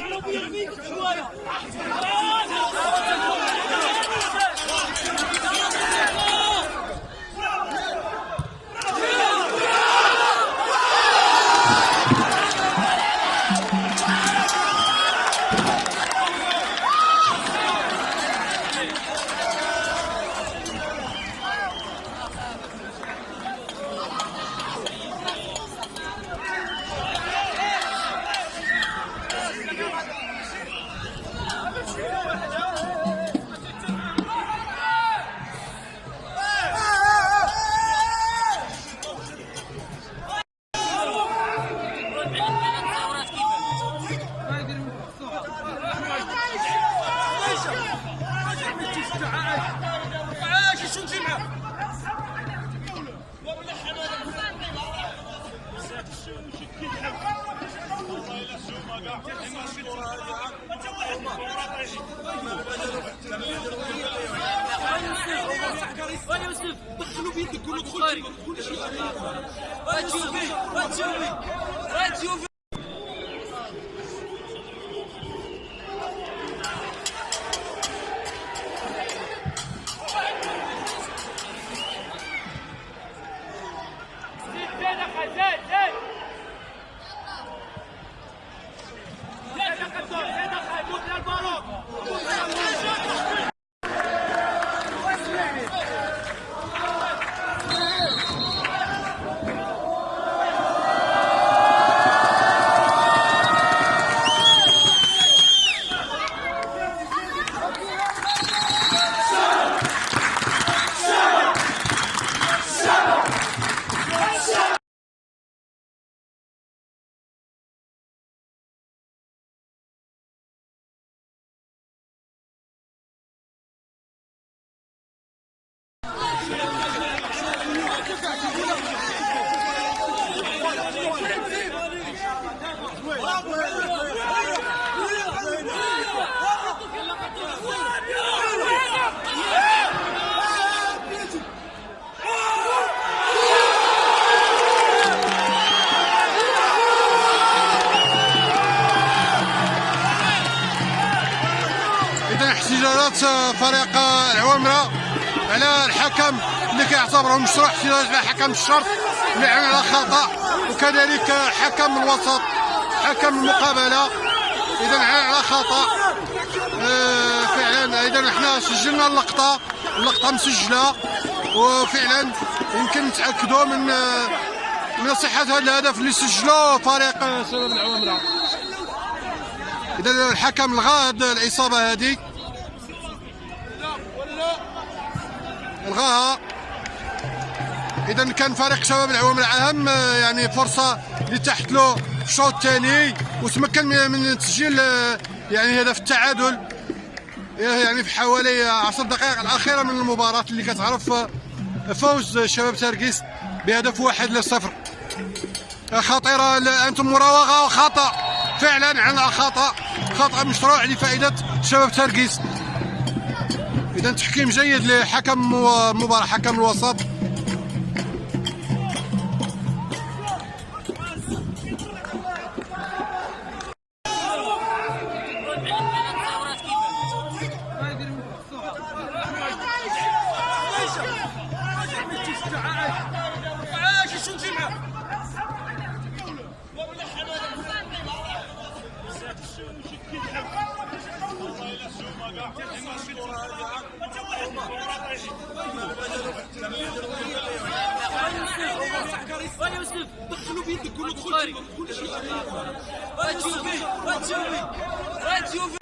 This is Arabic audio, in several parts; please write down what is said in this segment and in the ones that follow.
여러분 이거 좋아요. احتجاجات فريق العوامره على الحكم اللي كيعتبره مشروع احتجاج على حكم الشرط اللي على خطا وكذلك حكم الوسط حكم المقابلة. إذا على خطا آه، فعلا إذا إحنا سجلنا اللقطة. اللقطة مسجلة. وفعلا يمكن نتأكدوا من من صحة هذا الهدف اللي سجله فريق العوامره إذا الحكم لغى هاد الاصابه هذه. الغاها اذا كان فريق شباب العوامل آه، يعني فرصة اللي تحت له الشوط الثاني وتمكن من تسجيل آه، يعني هدف التعادل. يعني في حوالي 10 دقائق الأخيرة من المباراة اللي كتعرف آه، فوز شباب تركيس بهدف واحد لصفر. خطيرة أنتم مراوغة وخطأ فعلا عن خطا خطأ مشروع لفائدة شباب تركيس إذا تحكيم جيد لحكم المباراه حكم الوسط. يوسف دخلوا بيدك قولوا دخل كل شيء وتشوفي وتشوفي وتشوفي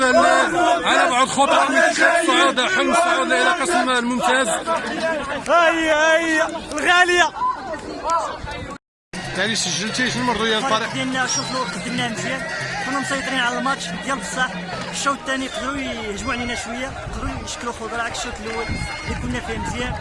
ال- على بعض خطوات من الصعود حلم الصعود إلى قسم الممتاز هيا هيا. الغالية. يعني سجلتي شنو المرضيه الفريق الفريق ديالنا شوف الوقت ديالنا مزيان. كنا مسيطرين على الماتش ديال بصح الشوط الثاني قدروا يهجموا علينا شوية قدروا يشكلوا خضره عكس الشوط الأول اللي كنا فيه مزيان.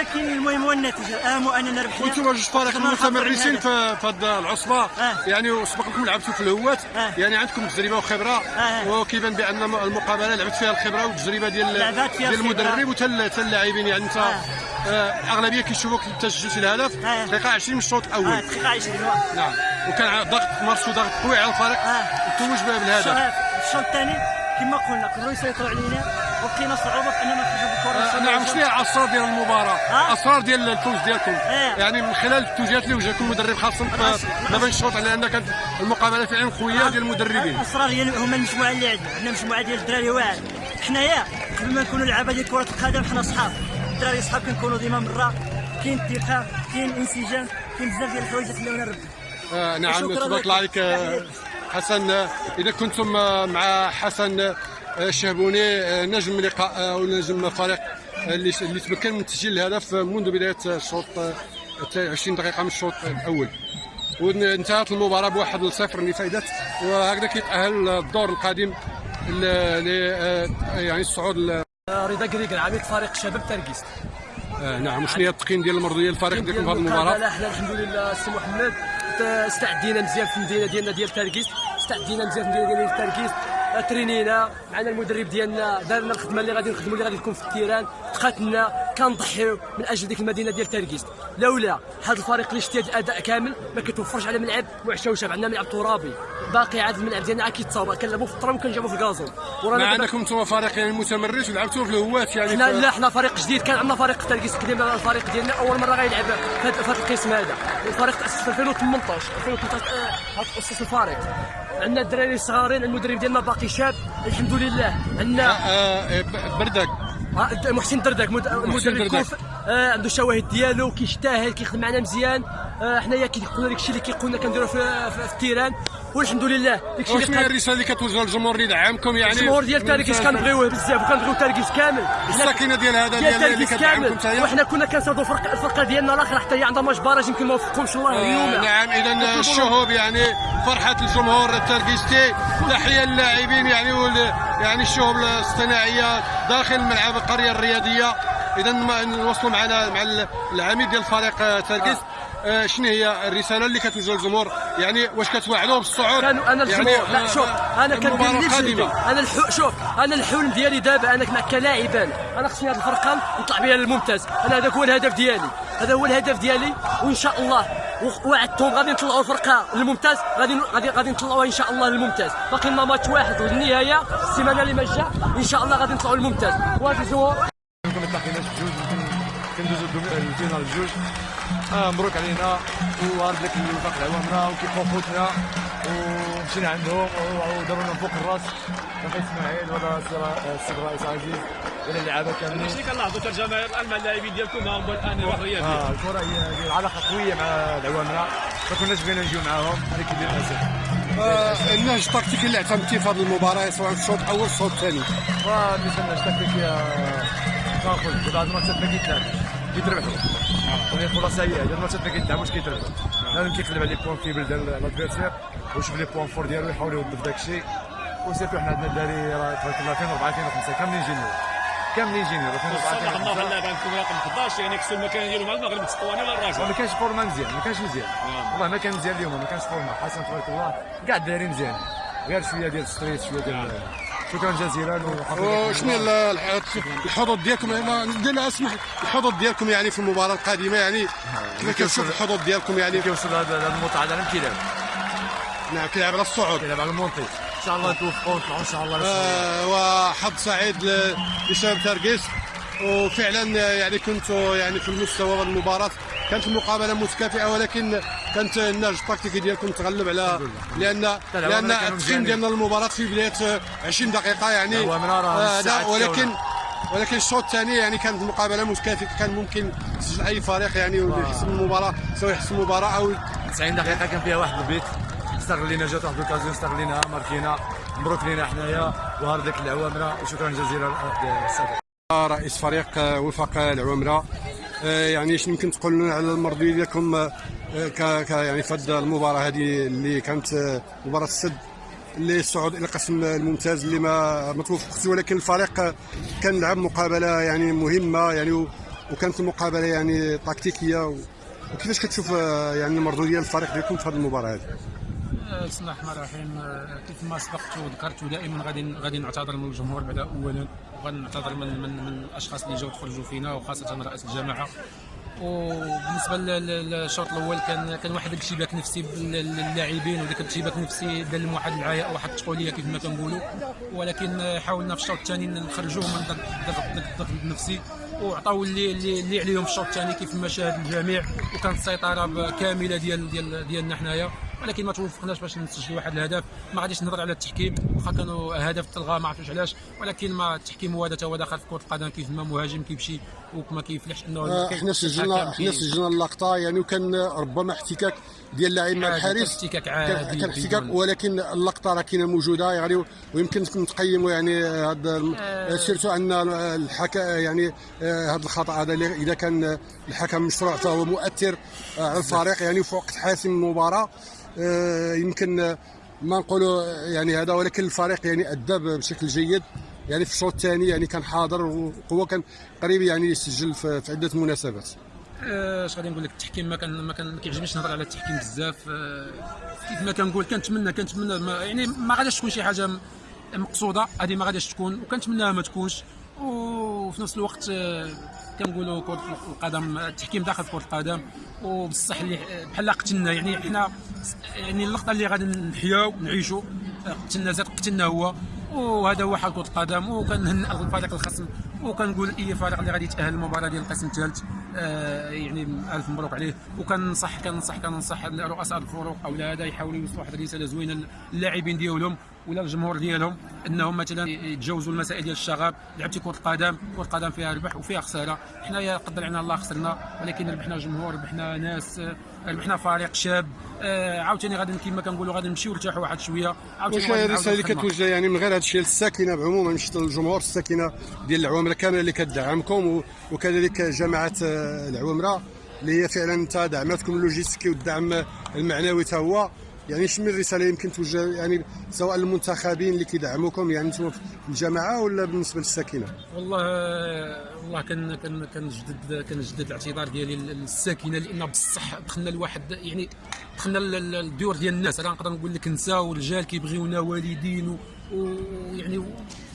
ولكن المهم هو النتيجة الاهم هو اننا ربحنا وأنتم جوج فرق هذا. في هذه العصبة آه. يعني وسبق لكم لعبتوا في الهوات آه. يعني عندكم تجربة وخبرة آه. وكيبان بأن المقابلة لعبت فيها الخبرة والتجربة ديال ديال. المدرب وتا اللاعبين يعني انت آه. آه، الاغلبيه كيشوفوك انت سجلتي الهدف آه. دقيقة 20 من الشوط الأول دقيقة 20 واحد. نعم وكان ضغط مارسوا ضغط قوي على الفريق آه. وتوج بالهدف الشوط الثاني كما قلنا قدروا يسيطروا علينا وبقينا صعوبة في اننا نخرجوا بالكره آه، نعم شنو هي الاسرار ديال المباراة؟ الاسرار ديال الفوز ديالكم. آه. يعني من خلال التوجيهات اللي وجهكم المدرب خاصه ما بين الشوط لأن كانت المقابلة فعلا قوية ديال المدربين. الأسرار ديال هما المجموعة اللي عندنا. عندنا مجموعة ديال الدراري واعر. حنايا قبل ما نكونوا لعابة ديال كرة القدم حنا صحاب الدراري صحاب كنكونوا ديما مرة. كاين الثقة كاين انسجام كاين بزاف ديال الحوايج اللي خلاونا نربحوا آه نعم تبارك. الله عليك آه، حسن. إذا كنتم آه، مع حسن الشهبوني آه، نجم لقاء آه، أو نجم فريق آه، اللي اللي تمكن من تسجيل الهدف آه، منذ بداية الشوط آه، 20 دقيقة من الشوط الأول. وانتهت المباراة بواحد لصفر لفائدة وهكذا كيتأهل الدور القادم ل آه، يعني الصعود رضا قريقر عميد فريق شباب تركيست آه، نعم شنو هي التقييم ديال المرضية الفريق ديالكم في هذه المباراة؟ حنا الحمد لله السي محمد استعدينا مزيان في المدينة ديالنا ديال تركيست استعدينا مزيان في المدينة ديال تركيست ترينينا معنا المدرب ديالنا دارنا الخدمة اللي غادي نخدموا اللي غادي تكون في التيران. تقاتلنا. كنضحيو من أجل ديك المدينة ديال تركيست لولا هذا الفريق اللي شتي الأداء كامل ما كيتوفرش على ملعب وعشا وشاب عندنا ملعب ترابي. باقي عاد الملعب ديالنا عاد كيتصاوب. كنلعبوا في التراب وكنجابوا في الكازون. ورانا دابا- انكم أنتم فريق يعني متمرس ولعبتوا في الهوات يعني حنا في- لا حنا فريق جديد. كان عندنا فريق تركيز قديم الفريق ديالنا. أول مرة غيلعب في هذا القسم هذا. الفريق تأسس في 2018 2018 آه، هاد تاسس الفريق. عندنا الدراري الصغارين المدرب ديالنا باقي شاب. الحمد لله. عندنا آه، ب- بردك. آه، محسن دردك مد- المدرب دردك. آه، عنده الشواهد ديالو كيجتهد كيخدم معنا مزيان آه، حنايا كيقولنا داك الشيء اللي كيقولنا كنديرو في ال terrain والحمد لله. داك الشيء واش اللي قال- الرسالة اللي كتوجه للجمهور اللي دعمكم يعني؟ الجمهور ديال تركيز كنبغيوه بزاف وكنبغيو تركيز كامل. الساكنة ديال هذا ديال اللي كتدعمكم كامل. حتى وحنا كنا كنصادوا فرق الفرقة ديالنا الآخر حتى هي عندها match barrage يمكن ما وفقهمش الله آه، اليوم. نعم اذا الشهوب يعني فرحة الجمهور التركيزتي تحية للاعبين يعني يعني الشهوب الاصطناعية داخل ملعب القرية الرياضية. اذا نوصلوا معنا مع ال- العميد ديال فريق آه، تركيز آه، شنو هي الرسالة اللي كتوجه للجمهور؟ يعني واش كتوعدوه بالصعود؟ كانوا أنا يعني الجمهور لا آه، شوف آه، أنا كندير القادمة. أنا الحو شوف أنا الحلم ديالي دابا انا كنا كلاعبان. أنا خصني هذه الفرقة نطلع بها للممتاز. أنا هذاك هو الهدف ديالي. هذا هو الهدف ديالي وإن شاء الله. وعدتهم غادي نطلعوا الفرقة للممتاز. غادي غادي غادي نطلعوها إن شاء الله للممتاز. باقي لنا ماتش واحد والنهاية. السيمانة اللي ما جا إن شاء الله غادي نطلعوا للممتاز. وهذا الجمهور كنا تلاقيناش بجوج يمكن كندوزو ال finale بجوج آه مبروك علينا. وهارد لك اللي وفاق عوامنا وكيبقوا خوتنا. ومشينا عندهم. وداروا لنا فوق الراس. أخي إسماعيل وهذا السيد الرئيس عزيز. إلى اللعابة كاملين. شنو كنلاحظوا الجماهير الان مع اللاعبين ديالكم هم الان روح رياضيه آه الكرة هي العلاقه قوية مع العوامنا ما كناش بغينا نجيو معاهم. هذا كيدير الاسف آه، النهج التكتيكي اللي اعتمدتيه في هذه المباراة سواء في الشوط الأول الشوط الثاني. بالنسبة لنا التكتيكيه كنقول بعض الماتشات ما كيتلعبش كيتربحوا وهي خلاصه هي الماتشات ما كيتلعبوش كيتربحوا لازم كيقلب على les points faibles ديال ال adversaire ويشوف les points forts ديالو يحاول يوظف داك الشيء و surtout حنا عندنا الدراري راه تبارك الله 2004 2005 كاملين juniors كاملين جينيور 2004 صراحة الله 2005 اللاعب عندكم رقم 11 يعني كسو المكان ديالو مع المغرب الاسطواني ولا الراجل ما كانش فورما مزيان ما كانش مزيان والله ما كان مزيان اليوم ما كانش فورما حسن تبارك الله كاع الدراري مزيان غير شوية ديال الستريت شوية ديال شكرا جزيلا وشنو الحظوظ ديالكم يعني ندير لها اسمح الحظوظ ديالكم يعني في المباراة القادمة يعني. كيف كتشوف الحظوظ ديالكم يعني. كيوصل هذا الموطع هذا كيلعب نعم كيلعب على الصعود. كيلعب على المونتي إن شاء الله ونطلعوا إن شاء الله آه، وحظ سعيد ل- لشباب ترقيس وفعلا يعني كنتوا يعني في المستوى المباراة كانت المقابلة متكافئة ولكن كانت النهج التكتيكي ديالكم تغلب على لأن لا، لأن كانوا التقييم. ديالنا المباراة في بداية 20 دقيقة يعني آه، ولكن. ولكن الشوط الثاني يعني كانت المقابلة متكافئة كان ممكن يسجل أي فريق يعني ويحسم المباراة سواء يحسم المباراة أو 90 دقيقة كان فيها واحد البيت. استغلينا جات واحد الوكازيون استغليناها ماركينا. مبروك لينا حنايا. وهارديك العوامرة. وشكرا جزيلا للسادة رئيس فريق وفاق العوامرة. يعني شنو يمكن تقول لنا على المردوديه ديالكم آه، ك يعني في هذه المباراة هذه اللي كانت آه، مباراة السد اللي الصعود إلى القسم الممتاز اللي ما ما توفقش ولكن الفريق آه، كان لعب مقابلة يعني مهمة يعني وكانت المقابلة يعني تكتيكية وكيفاش كتشوف آه، يعني المردوديه ديال الفريق ديالكم في هذه المباراة هذه؟ آه، بسم الله الرحمن الرحيم آه، كيف ما سبقت وذكرت دائما غادي غادي نعتذر من الجمهور بعد اولا وغادي نعتذر من من من الأشخاص اللي جاوا تفرجوا فينا وخاصة رئيس الجماعه وبالنسبة لل- لل- للشوط الأول كان كان واحد الارتباك نفسي بال- للاعبين وذاك الارتباك النفسي دار لهم واحد العياء واحد التقولية كيف ما كنقولوا. ولكن حاولنا في الشوط الثاني نخرجوهم من ذاك الضغط النفسي وعطاو اللي اللي, عليهم في الشوط الثاني كيف ما شاهد الجميع. وكانت السيطرة كاملة ديال ديال ديالنا حنايا. ولكن ما توفقناش باش نسجلوا واحد الهدف. ما غاديش نهضر على التحكيم. واخا كانوا هدف تلغى ما عرفتش علاش. ولكن ما التحكيم هو هذا هو داخل في كرة القدم كيف ما مهاجم كيمشي وما كيفلحش إنه آه، إحنا سجلنا الحكم إحنا كي- سجلنا اللقطة يعني وكان ربما احتكاك ديال اللاعب مع الحارس. احتكاك كان عادي كان احتكاك ولكن اللقطة راه كاينة موجودة يعني ويمكن نتقيموا يعني هذا آه. سيرتو أن الحكا يعني هذا الخطأ هذا إذا كان الحكم مشروع فهو مؤثر آه، على الفريق يعني في وقت حاسم من المباراه آه، يمكن آه، ما نقولوا يعني هذا ولكن الفريق يعني ادى بشكل جيد يعني في الشوط الثاني يعني كان حاضر وهو كان قريب يعني يسجل في عدة مناسبات. آه، اش غادي نقول لك؟ التحكيم ما كان ما كان كيعجبنيش نهضر على التحكيم بزاف. آه، كيف ما كنقول كنتمنى كنتمنى يعني ما غاديش تكون شي حاجة مقصودة هذه ما غاديش تكون وكنتمناها ما تكونش. وفي نفس الوقت كنقولوا كره القدم التحكيم داخل كره القدم. وبصح اللي بحال قتلنا يعني حنا يعني اللقطة اللي غادي نحياو نعيشوا قتلنا زاد قتلنا هو. وهذا هو حال كره القدم. وكنهنئ الفريق الخصم. وكنقول أي فريق اللي غادي يتأهل المباراه ديال القسم الثالث آه يعني ألف مبروك عليه. وكنصح كنصح كنصح رؤساء الفرق أو هذا يحاولوا يوصلوا واحد الرسالة زوينة للاعبين ديالهم. ولا الجمهور ديالهم انهم مثلا يتجاوزوا المسائل ديال الشغب لعبتي كرة القدم كرة القدم فيها ربح وفيها خسارة. حنايا قدر علينا الله خسرنا ولكن ربحنا جمهور ربحنا ناس ربحنا فريق شاب. آه عاوتاني غادي كما كنقولوا غادي نمشيو نرتاحوا واحد شوية. عاوتاني واش نعاودوا الرساله اللي. كتوجه يعني من غير هذا الشيء للساكنة بعموما مش للجمهور الساكنة ديال العوامره كاملة اللي كتدعمكم وكذلك جماعة آه، العوامره اللي هي فعلا تا دعمتكم اللوجيستيكي والدعم المعنوي تا هو. يعني شنو الرسالة يمكن توجه يعني سواء للمنتخبين اللي كيدعموكم يعني أنتم في الجماعه ولا بالنسبة للساكنة؟ والله والله كان كان كنجدد كنجدد الاعتذار ديالي للساكنة لأن بصح دخلنا لواحد يعني دخلنا للديور ديال الناس. أنا نقدر نقول لك نساء ورجال كيبغيونا والدين ويعني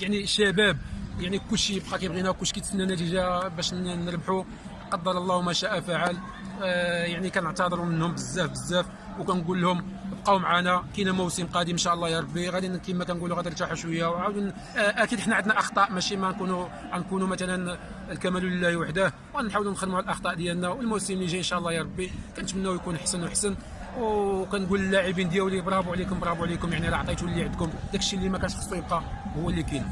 يعني شباب. يعني كلشي بقى كيبغينا كلشي كيتسنى نتيجة باش نربحوا قدر الله ما شاء فعل. آه يعني كنعتذروا منهم بزاف بزاف. وكنقول لهم بقاو معنا كاين موسم قادم إن شاء الله يا ربي. غادي كما كنقولوا غادي نرتاحوا شوية. وعاود آه، أكيد حنا عندنا أخطاء ماشي ما نكونوا غنكونوا مثلا الكمال لله وحده. ونحاولوا نخدموا على الأخطاء ديالنا. والموسم اللي جاي إن شاء الله يا ربي كنتمناو يكون احسن واحسن وكنقول للاعبين ديالي برافو عليكم برافو عليكم. يعني راه عطيتوا اللي عندكم. داكشي اللي ما كانش خصو يبقى هو اللي كاين.